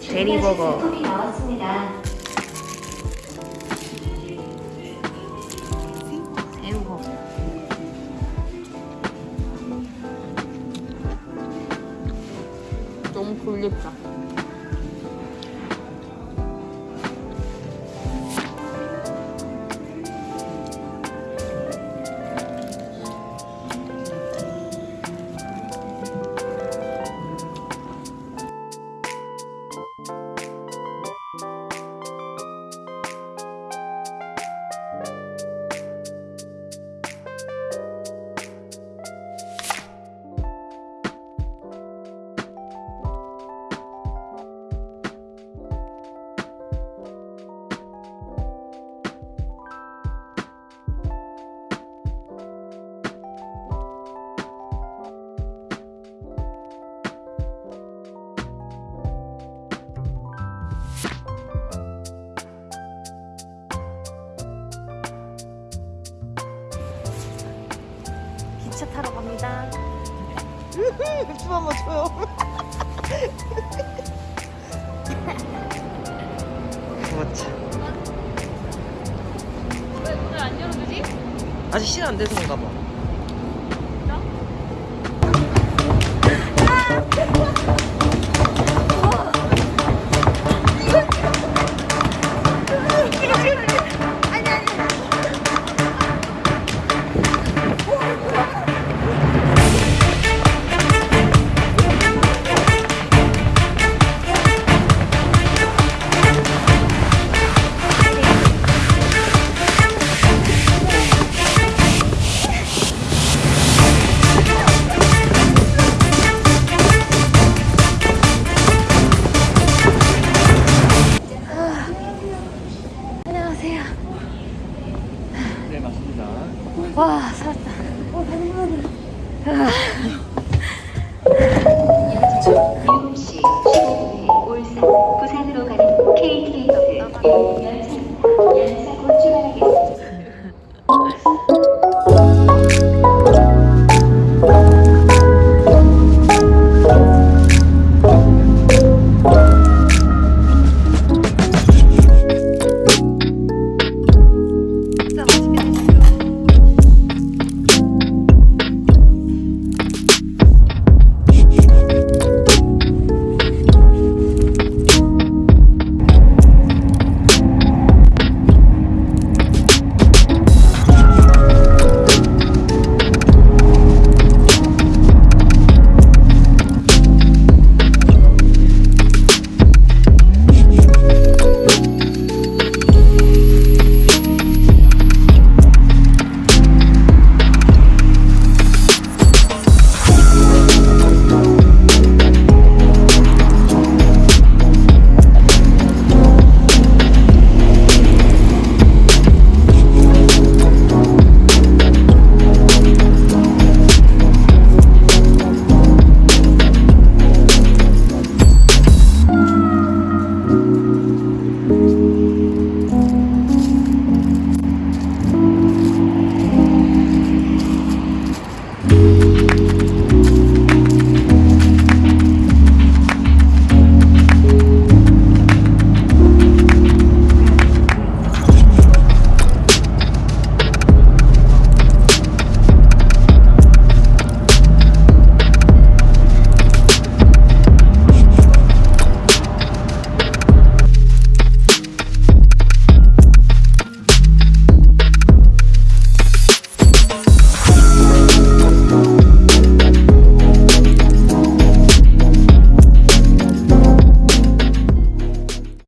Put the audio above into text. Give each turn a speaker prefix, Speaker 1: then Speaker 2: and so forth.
Speaker 1: 제품이 나왔습니다.
Speaker 2: 새우버거. 너무 골렵다. 기차 타러 갑니다.
Speaker 3: 춤 한번 춰요. 그렇지.
Speaker 2: 왜 문을 안 열어주지?
Speaker 3: 아직 시간 안 돼서인가 봐.
Speaker 1: Oh.